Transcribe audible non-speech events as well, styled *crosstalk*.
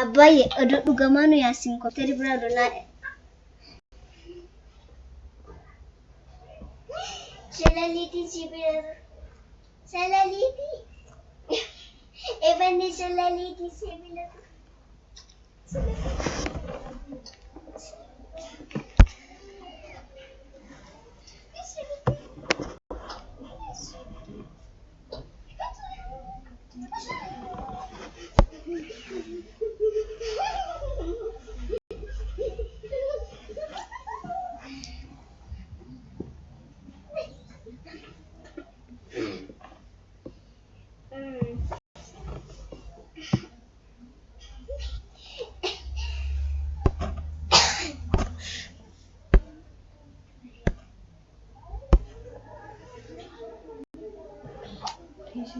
Abbaayye oduu dhugamaa nu yaasiin kootee biraa donaa. Shalaliitiin sibiila. Shalaliitii. *laughs* Ebanni shalaliitii sibiila. PC.